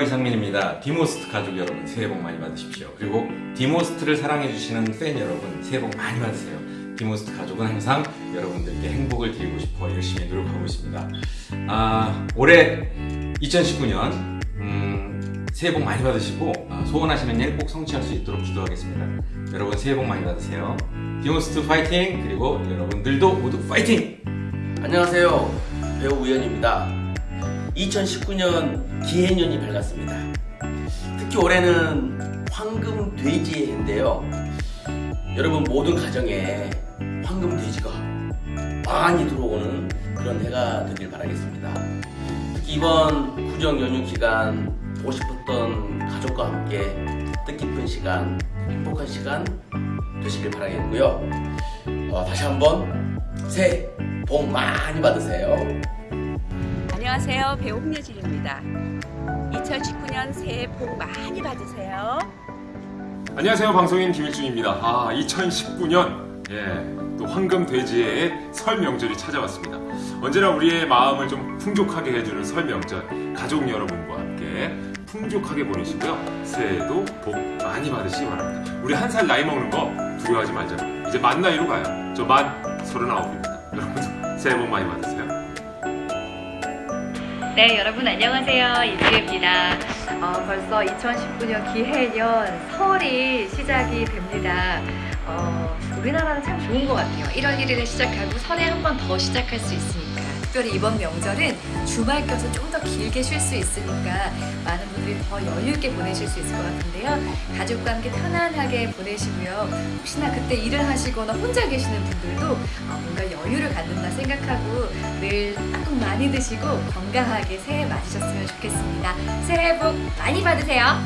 이상민입니다. 디모스트 가족 여러분 새해 복 많이 받으십시오. 그리고 디모스트를 사랑해주시는 팬 여러분 새해 복 많이 받으세요. 디모스트 가족은 항상 여러분들께 행복을 드리고 싶어 열심히 노력하고 있습니다. 아, 올해 2019년 음, 새해 복 많이 받으시고 아, 소원하시는 일 꼭 성취할 수 있도록 기도하겠습니다. 여러분 새해 복 많이 받으세요. 디모스트 파이팅! 그리고 여러분들도 모두 파이팅! 안녕하세요 배우 우연입니다 2019년 기해년이 밝았습니다. 특히 올해는 황금 돼지의 해인데요. 여러분 모든 가정에 황금 돼지가 많이 들어오는 그런 해가 되길 바라겠습니다. 특히 이번 구정 연휴 기간 보고 싶었던 가족과 함께 뜻깊은 시간 행복한 시간 되시길 바라겠고요. 어, 다시 한번 새해 복 많이 받으세요. 안녕하세요. 배우 홍예진입니다. 2019년 새해 복 많이 받으세요. 안녕하세요. 방송인 김일중입니다. 아 2019년. 예, 또 황금 돼지의 설 명절이 찾아왔습니다. 언제나 우리의 마음을 좀 풍족하게 해주는 설 명절 가족 여러분과 함께 풍족하게 보내시고요. 새해에도 복 많이 받으시기 바랍니다. 우리 한 살 나이 먹는 거 두려워하지 말자고 이제 만 나이로 가요. 저 만 서른아홉입니다. 여러분도 새해 복 많이 받으세요 네, 여러분 안녕하세요. 이지혜입니다. 어, 벌써 2019년 기해년 설이 시작이 됩니다. 어, 우리나라는 참 좋은 것 같아요. 1월 1일에 시작하고 설에 한 번 더 시작할 수 있으니까. 특별히 이번 명절은 주말 껴서 좀 더 길게 쉴 수 있으니까 많은 분들이 더 여유 있게 보내실 수 있을 것 같은데요. 가족과 함께 편안하게 보내시고요. 혹시나 그때 일을 하시거나 혼자 계시는 분들도 어, 뭔가 여유를 갖는다 생각하고 늘딱 많이 드시고 건강하게 새해 맞으셨으면 좋겠습니다. 새해 복 많이 받으세요.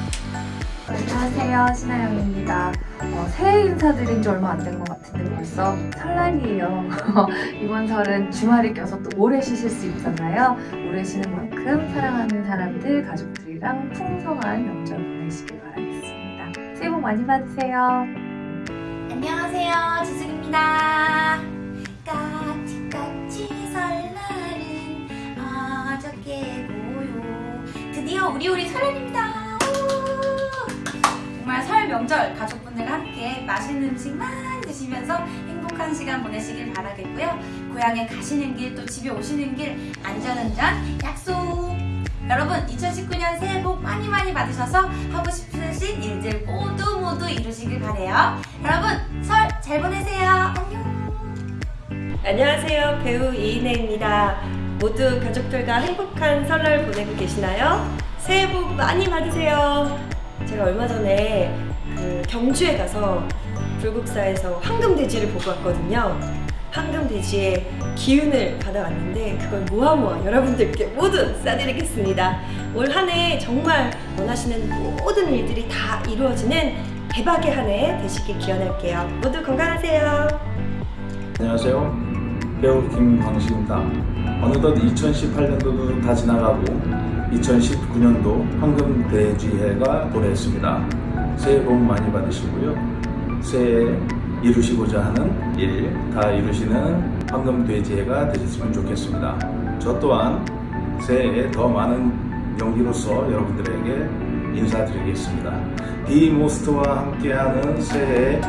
안녕하세요 신하영입니다. 어, 새해 인사드린 지 얼마 안 된 것 같은데 벌써 설날이에요. 이번 설은 주말이 껴서 또 오래 쉬실 수 있잖아요. 오래 쉬는 만큼 사랑하는 사람들 가족들이랑 풍성한 명절 보내시길 바라겠습니다. 새해 복 많이 받으세요. 안녕하세요 지숙입니다. 까치까치 설날은 어저께 고요 드디어 우리 우리 설날입니다. 우! 정말 설 명절 가족분들과 함께 맛있는 음식 많이 드시면서 행복한 시간 보내시길 바라겠고요 고향에 가시는 길 또 집에 오시는 길 안전운전 약속 여러분 2019년 새해 복 많이 많이 받으셔서 하고 싶으신 일들 모두 모두 이루시길 바래요 여러분 설 잘 보내세요. 안녕. 안녕하세요. 배우 이인혜입니다. 모두 가족들과 행복한 설날 보내고 계시나요? 새해 복 많이 받으세요. 제가 얼마 전에 그 경주에 가서 불국사에서 황금돼지를 보고 왔거든요. 황금돼지의 기운을 받아왔는데 그걸 모아 모아 여러분들께 모두 쏴드리겠습니다. 올 한 해 정말 원하시는 모든 일들이 다 이루어지는 대박의 한 해 되시길 기원할게요. 모두 건강하세요. 안녕하세요. 배우 김광식입니다. 어느덧 2018년도도 다 지나가고 2019년도 황금 대지해가 도래했습니다. 새해 복 많이 받으시고요. 새해 이루시고자 하는 일 다 이루시는 황금 돼지해가 되셨으면 좋겠습니다. 저 또한 새해에 더 많은 연기로서 여러분들에게 인사드리겠습니다. 디모스트와 함께하는 새해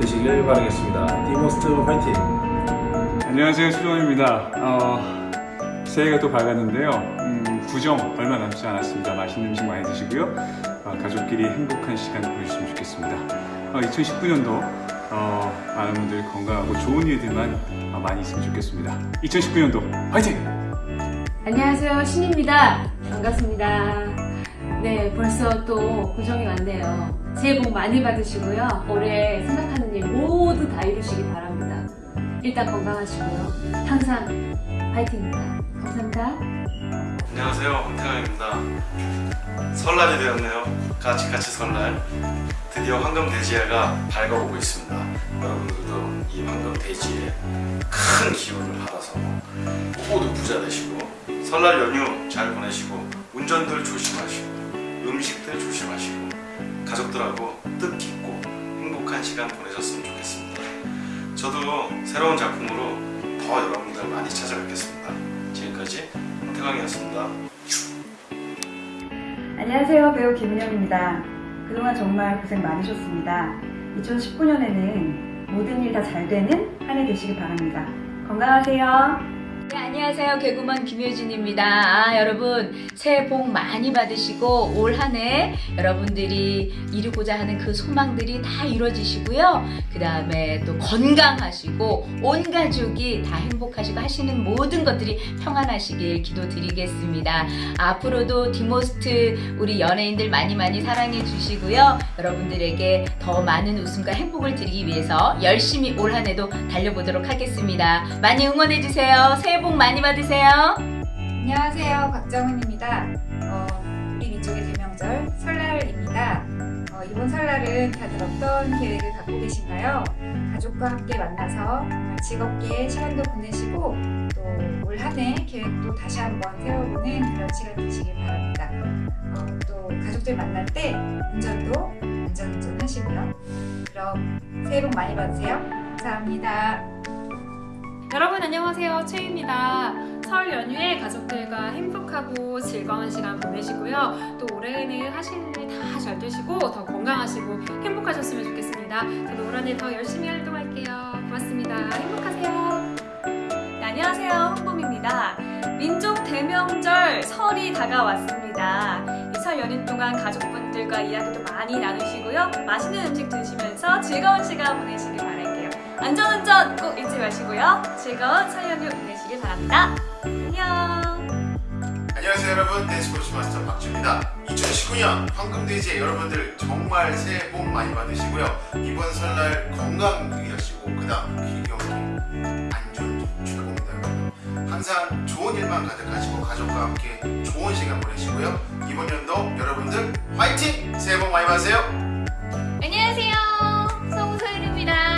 되시길 바라겠습니다. 디모스트 화이팅! 안녕하세요 수정입니다. 어, 새해가 또 밝았는데요. 음, 구정 얼마 남지 않았습니다. 맛있는 음식 많이 드시고요. 어, 가족끼리 행복한 시간 보내주시면 좋겠습니다. 어, 2019년도 어, 많은 분들 건강하고 좋은 일들만 어, 많이 있으면 좋겠습니다. 2019년도 화이팅! 안녕하세요 신입니다. 반갑습니다. 네 벌써 또 구정이 왔네요. 새해 복 많이 받으시고요. 올해 생각하는 일 모두 다 이루시기 바랍니다. 일단 건강하시고요. 항상 파이팅입니다. 감사합니다. 안녕하세요 황태강입니다 설날이 되었네요 까치까치 설날 드디어 황금 돼지해가 밝아오고 있습니다 여러분들도 이 황금 돼지에 큰 기운을 받아서 모두 부자 되시고 설날 연휴 잘 보내시고 운전들 조심하시고 음식들 조심하시고 가족들하고 뜻깊고 행복한 시간 보내셨으면 좋겠습니다 저도 새로운 작품으로 더 여러분들 많이 찾아뵙겠습니다 지금까지 태광이었습니다 안녕하세요. 배우 김은영입니다. 그동안 정말 고생 많으셨습니다. 2019년에는 모든 일 다 잘 되는 한 해 되시길 바랍니다. 건강하세요. 네, 안녕하세요. 개구먼 김효진입니다. 아, 여러분, 새해 복 많이 받으시고, 올 한 해 여러분들이 이루고자 하는 그 소망들이 다 이루어지시고요. 그 다음에 또 건강하시고, 온 가족이 다 행복하시고 하시는 모든 것들이 평안하시길 기도드리겠습니다. 앞으로도 디모스트 우리 연예인들 많이 많이 사랑해 주시고요. 여러분들에게 더 많은 웃음과 행복을 드리기 위해서 열심히 올 한 해도 달려보도록 하겠습니다. 많이 응원해 주세요. 새해 복 많이 받으세요. 안녕하세요. 박정은입니다. 어, 우리 민족의 대명절 설날입니다. 어, 이번 설날은 다들 어떤 계획을 갖고 계신가요? 가족과 함께 만나서 즐겁게 시간도 보내시고 또 올 한 해 계획도 다시 한번 세워보는 그런 시간 되시길 바랍니다. 어, 또 가족들 만날 때 운전도 안전운전 하시고요. 그럼 새해 복 많이 받으세요. 감사합니다. 여러분 안녕하세요. 최입니다. 설 연휴에 가족들과 행복하고 즐거운 시간 보내시고요. 또 올해는 하시는 일 다 잘 되시고 더 건강하시고 행복하셨으면 좋겠습니다. 저도 올 한해 더 열심히 활동할게요. 고맙습니다. 행복하세요. 네, 안녕하세요. 홍봄입니다. 민족 대명절 설이 다가왔습니다. 이 설 연휴 동안 가족분들과 이야기도 많이 나누시고요. 맛있는 음식 드시면서 즐거운 시간 보내시길 바랄게요 안전운전 꼭 잊지 마시고요. 즐거운 설 연휴 보내시길 바랍니다. 안녕. 안녕하세요 여러분. 댄스코치 마스터 박주입니다. 2019년 황금돼지의 여러분들 정말 새해 복 많이 받으시고요. 이번 설날 건강 유의하시고 그 다음 길경기 안전 최고입니다 항상 좋은 일만 가득하시고 가족과 함께 좋은 시간 보내시고요. 이번 연도 여러분들 화이팅! 새해 복 많이 받으세요. 안녕하세요. 송소연입니다.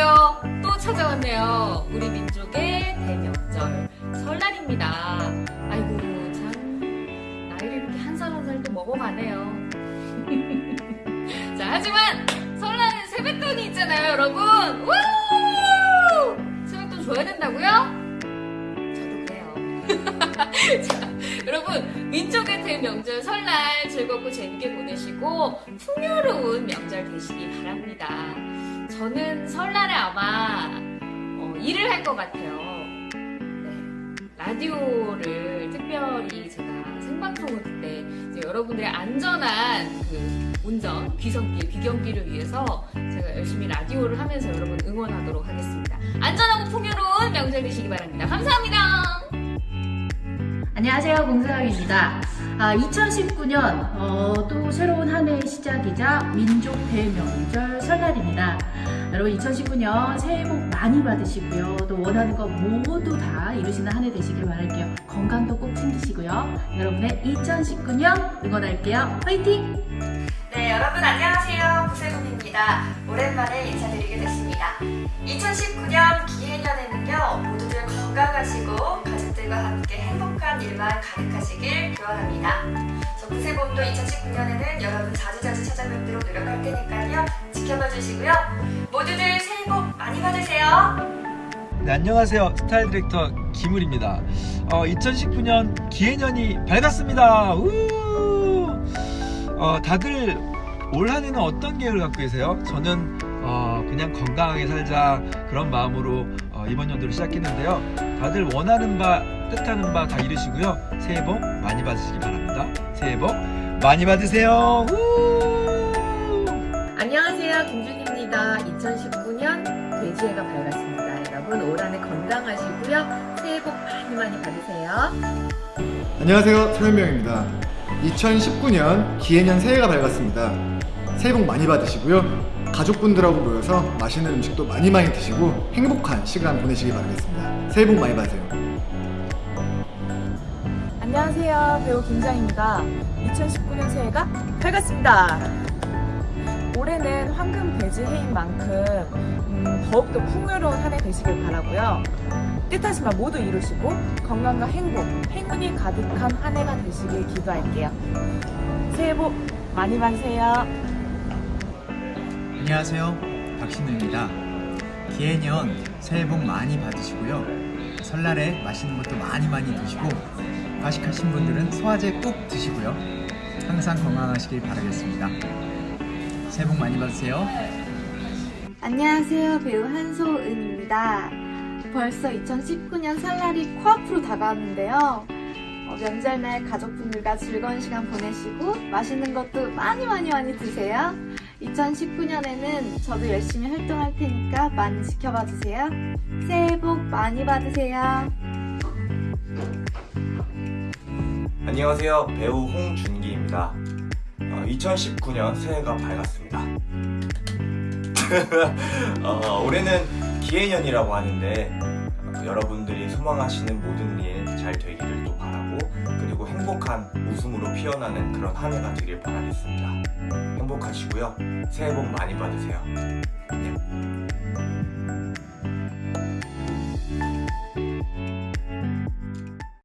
네, 드디어 또 찾아왔네요. 우리 민족의 대명절 설날입니다. 아이고 참 나이를 이렇게 한 살 한 살 또 먹어가네요. 자 하지만 설날은 세뱃돈이 있잖아요, 여러분. 우! 세뱃돈 줘야 된다고요? 저도 그래요. 자, 여러분 민족의 대명절 설날 즐겁고 재밌게 보내시고 풍요로운 명절 되시기 바랍니다. 저는 설날에 아마 어, 일을 할 것 같아요. 네, 라디오를 특별히 제가 생방송을 그때 여러분들의 안전한 그 운전, 귀성길, 귀경길을 위해서 제가 열심히 라디오를 하면서 여러분 응원하도록 하겠습니다. 안전하고 풍요로운 명절 되시기 바랍니다. 감사합니다. 안녕하세요 공사장입니다. 아, 2019년 어, 또 새로운 한 해의 시작이자 민족 대명절 설날입니다. 여러분 2019년 새해 복 많이 받으시고요. 또 원하는 거 모두 다 이루시는 한 해 되시길 바랄게요. 건강도 꼭 챙기시고요. 여러분의 2019년 응원할게요. 화이팅! 네, 여러분 안녕하세요. 구세군입니다. 오랜만에 인사드리게 됐습니다. 2019년 기해년에는요, 모두들 건강하시고 가족들과 함께 행복한 일만 가득하시길 기원합니다. 저 구세군도 2019년에는 여러분 자주자주 찾아뵙도록 노력할 테니까요. 지켜봐 주시고요. 모두들 새해 복 많이 받으세요. 네, 안녕하세요. 스타일 디렉터 김울입니다. 어, 2019년 기해년이 밝았습니다. 우! 어, 다들 올 한해는 어떤 계획을 갖고 계세요? 저는 어, 그냥 건강하게 살자 그런 마음으로 어, 이번 연도를 시작했는데요. 다들 원하는 바, 뜻하는 바 다 이루시고요. 새해 복 많이 받으시기 바랍니다. 새해 복 많이 받으세요. 우! 안녕하세요. 김준입니다. 2019년 돼지해가 밝았습니다. 여러분 올 한해 건강하시고요. 새해 복 많이 많이 받으세요. 안녕하세요 서현명입니다 2019년 기해년 새해가 밝았습니다 새해 복 많이 받으시고요 가족분들하고 모여서 맛있는 음식도 많이 많이 드시고 행복한 시간 보내시기 바라겠습니다 새해 복 많이 받으세요 안녕하세요. 배우 김장입니다. 2019년 새해가 밝았습니다. 올해는 황금 돼지 해인 만큼 음, 더욱더 풍요로운 한 해 되시길 바라고요. 뜻하신 바 모두 이루시고 건강과 행복, 행운이 가득한 한 해가 되시길 기도할게요. 새해 복 많이 받으세요. 안녕하세요. 박신우입니다. 기해년 새해 복 많이 받으시고요. 설날에 맛있는 것도 많이 많이 드시고 과식하신 분들은 소화제 꼭 드시고요. 항상 건강하시길 바라겠습니다. 새해 복 많이 받으세요. 안녕하세요. 배우 한소은입니다. 벌써 2019년 설날이 코앞으로 다가왔는데요. 어, 명절날 가족분들과 즐거운 시간 보내시고 맛있는 것도 많이 많이 많이 드세요. 2019년에는 저도 열심히 활동할 테니까 많이 지켜봐 주세요. 새해 복 많이 받으세요. 안녕하세요. 배우 홍준기입니다. 2019년 새해가 밝았습니다. 어, 올해는 기해년이라고 하는데 어, 여러분들이 소망하시는 모든 일 잘 되기를 또 바라고 그리고 행복한 웃음으로 피어나는 그런 한 해가 되길 바라겠습니다. 행복하시고요. 새해 복 많이 받으세요. 안녕.